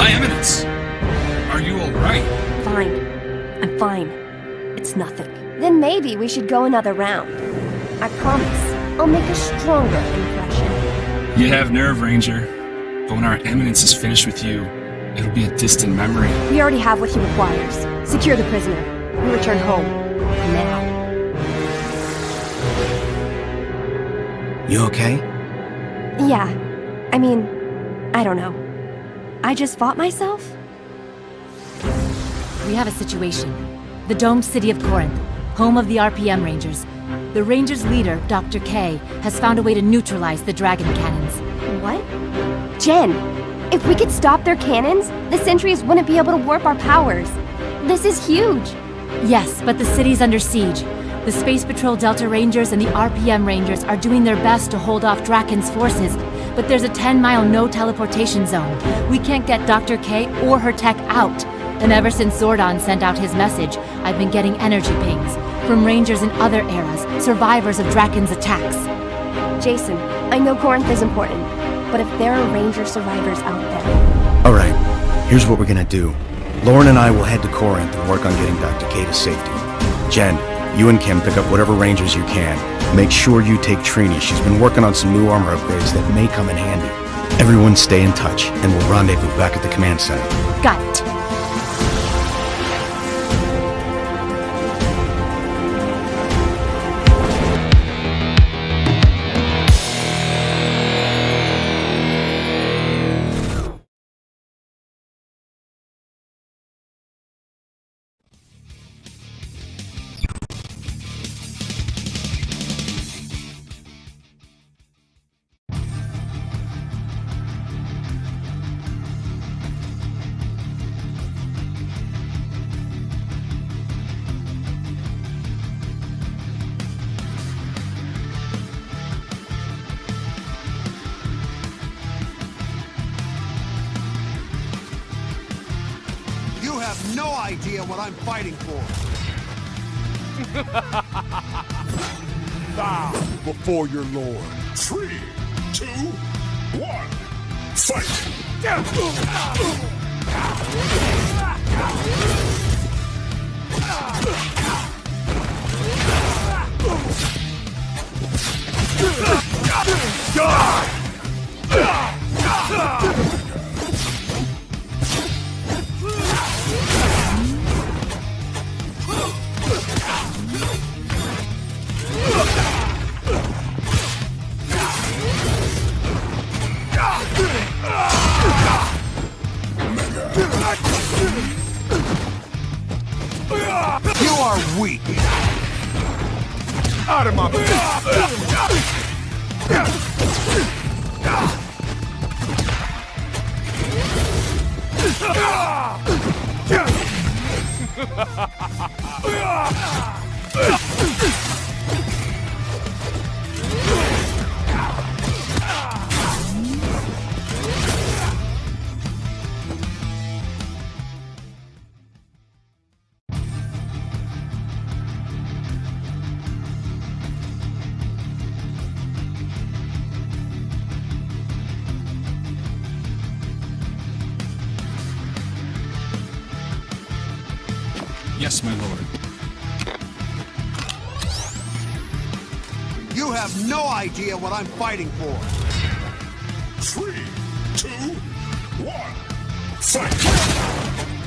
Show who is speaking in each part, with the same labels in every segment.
Speaker 1: My Eminence! Are you alright?
Speaker 2: Fine. I'm fine. It's nothing. Then maybe we should go another round. I promise, I'll make a stronger impression.
Speaker 1: You have nerve, Ranger. But when our Eminence is finished with you, it'll be a distant memory.
Speaker 2: We already have what he requires. Secure the prisoner. We return home. Now.
Speaker 3: You okay?
Speaker 2: Yeah. I mean, I don't know. I just fought myself?
Speaker 4: We have a situation. The domed city of Corinth, home of the RPM Rangers. The Rangers' leader, Dr. K, has found a way to neutralize the dragon cannons.
Speaker 2: What? Jen, if we could stop their cannons, the sentries wouldn't be able to warp our powers. This is huge.
Speaker 4: Yes, but the city's under siege. The Space Patrol Delta Rangers and the RPM Rangers are doing their best to hold off Drakkon's forces, but there's a 10-mile no-teleportation zone. We can't get Dr. K or her tech out. And ever since Zordon sent out his message, I've been getting energy pings from Rangers in other eras, survivors of Drakkon's attacks.
Speaker 2: Jason, I know Corinth is important, but if there are Ranger survivors out there...
Speaker 3: Alright, here's what we're gonna do. Lauren and I will head to Corinth and work on getting Dr. K to safety. Jen, you and Kim pick up whatever Rangers you can. Make sure you take Trini. She's been working on some new armor upgrades that may come in handy. Everyone stay in touch, and we'll rendezvous back at the command center.
Speaker 4: Got it.
Speaker 5: Have no idea what I'm fighting for.
Speaker 6: Bow before your lord.
Speaker 7: Three, two, one, fight!
Speaker 5: You are weak.
Speaker 6: Out of my face!
Speaker 1: Yes, my lord.
Speaker 5: You have no idea what I'm fighting for.
Speaker 7: Three, two, one, fight!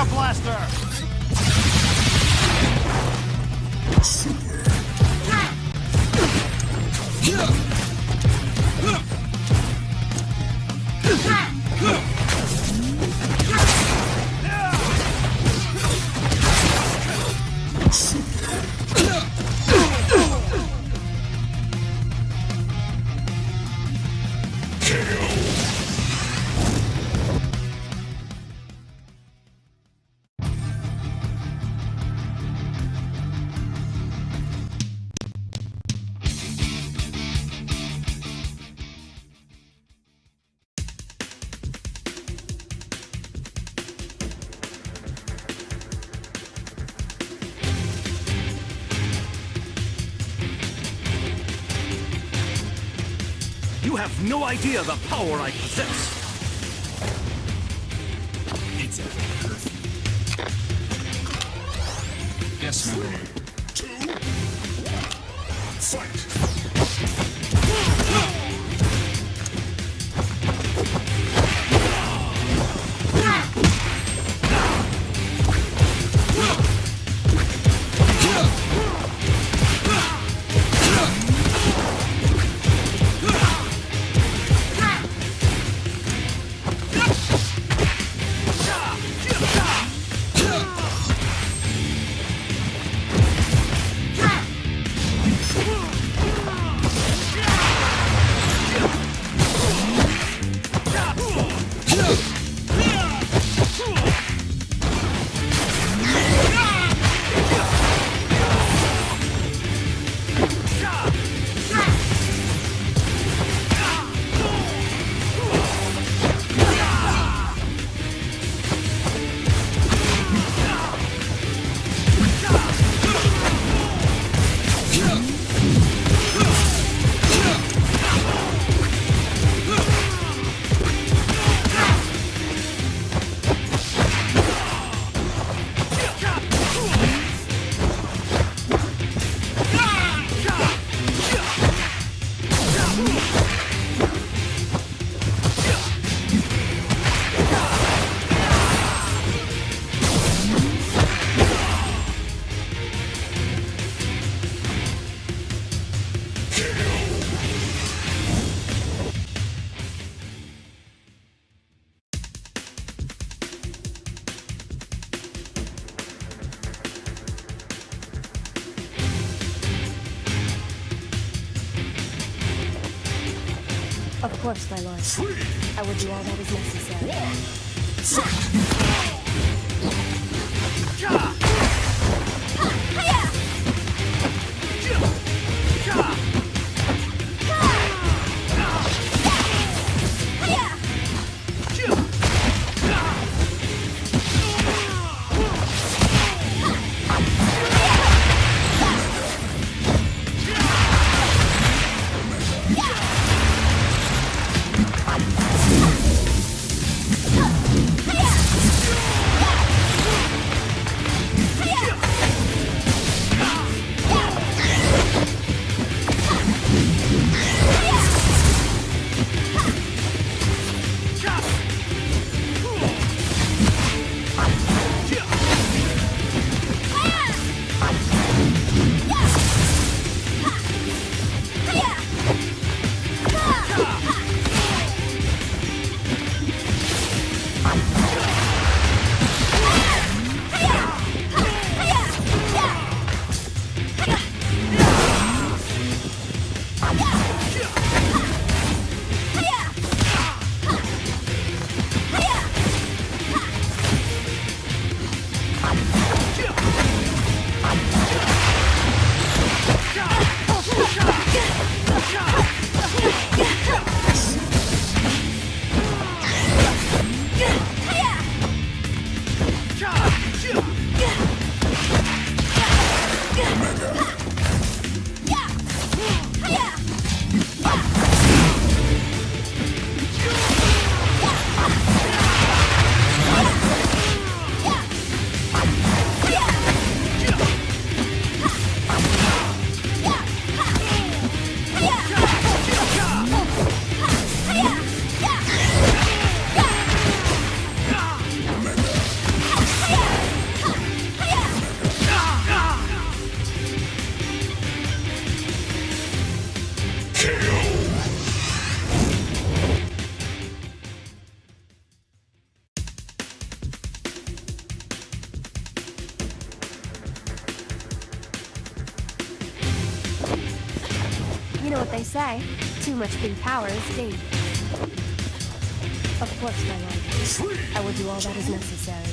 Speaker 5: Mega Blaster!
Speaker 8: You have no idea the power I possess.
Speaker 1: It's Yes, ma'am.
Speaker 7: Two, Three,
Speaker 2: I will do all that is necessary.
Speaker 7: fight!
Speaker 2: They say. Too much big power is dangerous. Of course, my lord. I will do all that is necessary.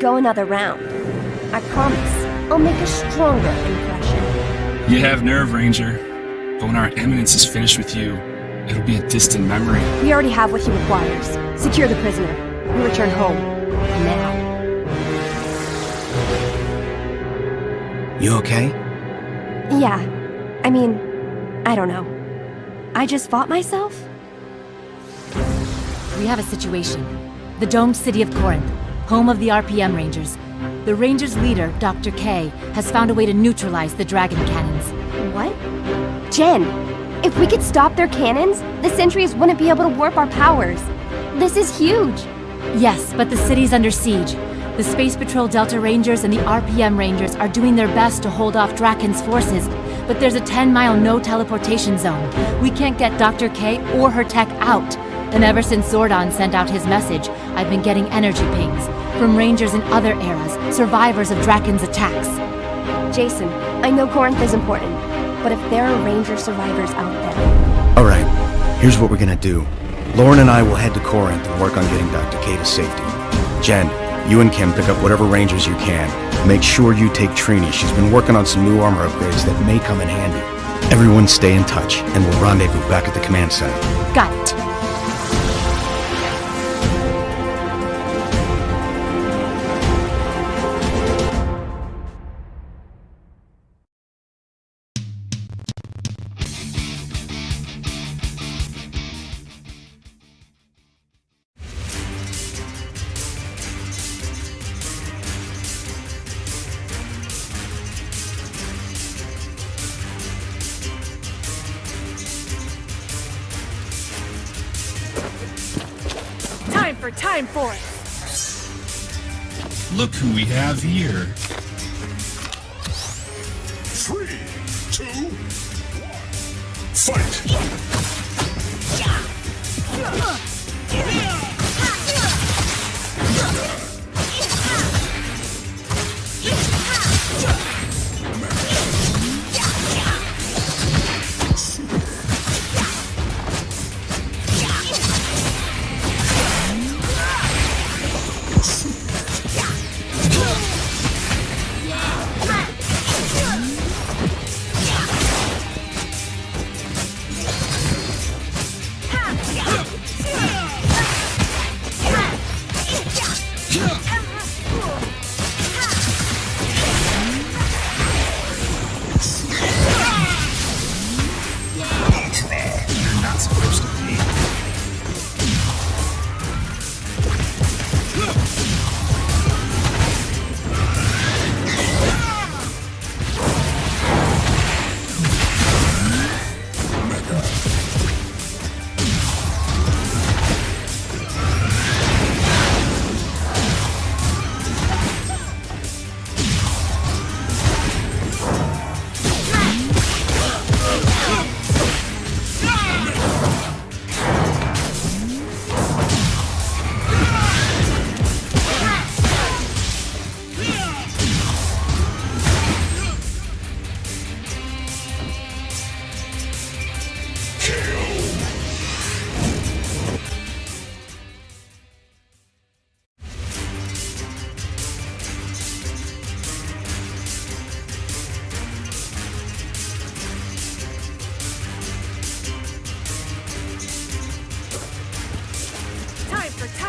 Speaker 2: Go another round. I promise. I'll make a stronger impression.
Speaker 1: You have nerve, Ranger. But when our Eminence is finished with you, it'll be a distant memory.
Speaker 2: We already have what he requires. Secure the prisoner. We return home. Now.
Speaker 3: You okay?
Speaker 2: Yeah. I mean, I don't know. I just fought myself?
Speaker 4: We have a situation. The domed city of Corinth, home of the RPM Rangers. The Rangers' leader, Dr. K, has found a way to neutralize the dragon cannons.
Speaker 2: What? Jen, if we could stop their cannons, the sentries wouldn't be able to warp our powers. This is huge.
Speaker 4: Yes, but the city's under siege. The Space Patrol Delta Rangers and the RPM Rangers are doing their best to hold off Drakkon's forces, but there's a 10-mile no-teleportation zone. We can't get Dr. K or her tech out. And ever since Zordon sent out his message, I've been getting energy pings from Rangers in other eras, survivors of Drakkon's attacks.
Speaker 2: Jason, I know Corinth is important, but if there are Ranger survivors out there,
Speaker 3: Alright, here's what we're gonna do. Lauren and I will head to Corinth and work on getting Dr. K to safety. Jen, you and Kim pick up whatever rangers you can. Make sure you take Trini. She's been working on some new armor upgrades that may come in handy. Everyone stay in touch, and we'll rendezvous back at the command center.
Speaker 4: Got it.
Speaker 9: Time for Time Force!
Speaker 1: Look who we have here.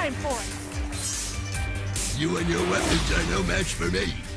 Speaker 1: time for it!
Speaker 9: You and your weapons are no match for me.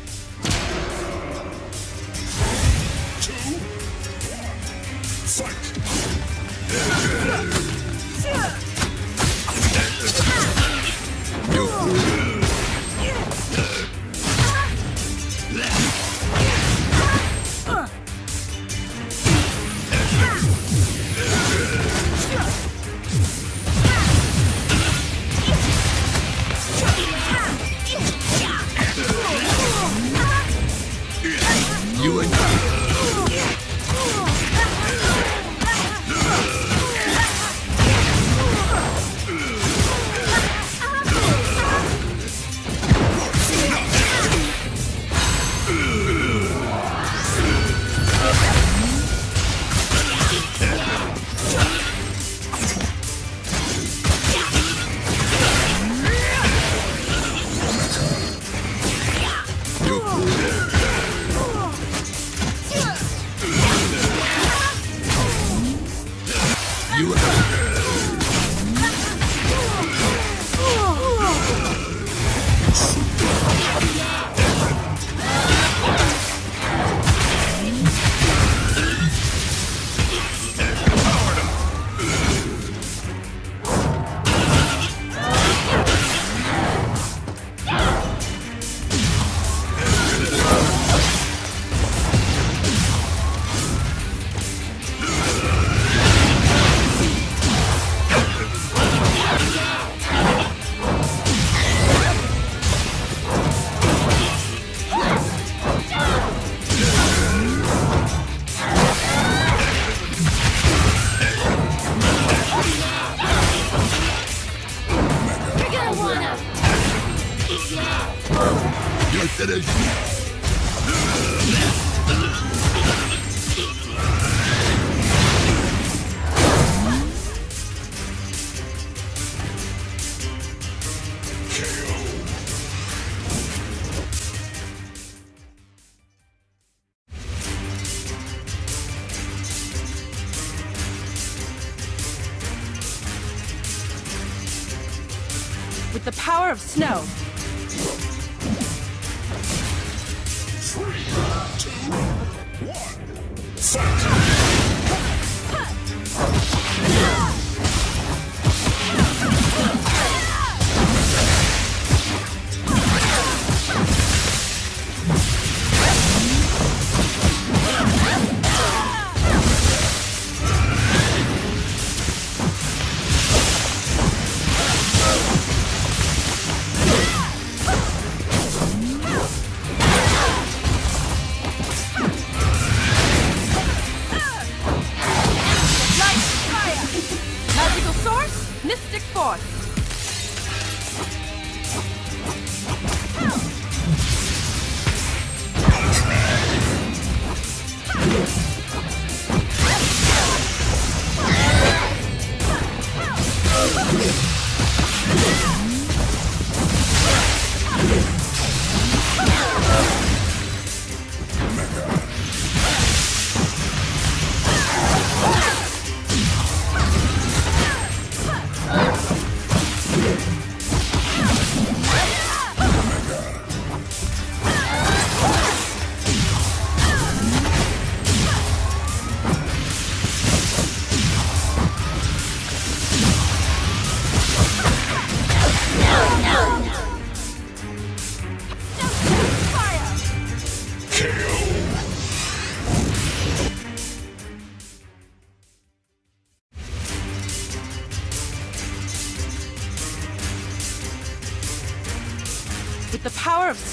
Speaker 10: snow.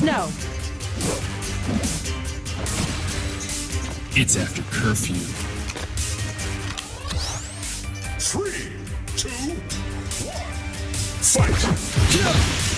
Speaker 10: snow.
Speaker 1: It's after curfew.
Speaker 7: Three, two, one, fight!
Speaker 9: Yeah.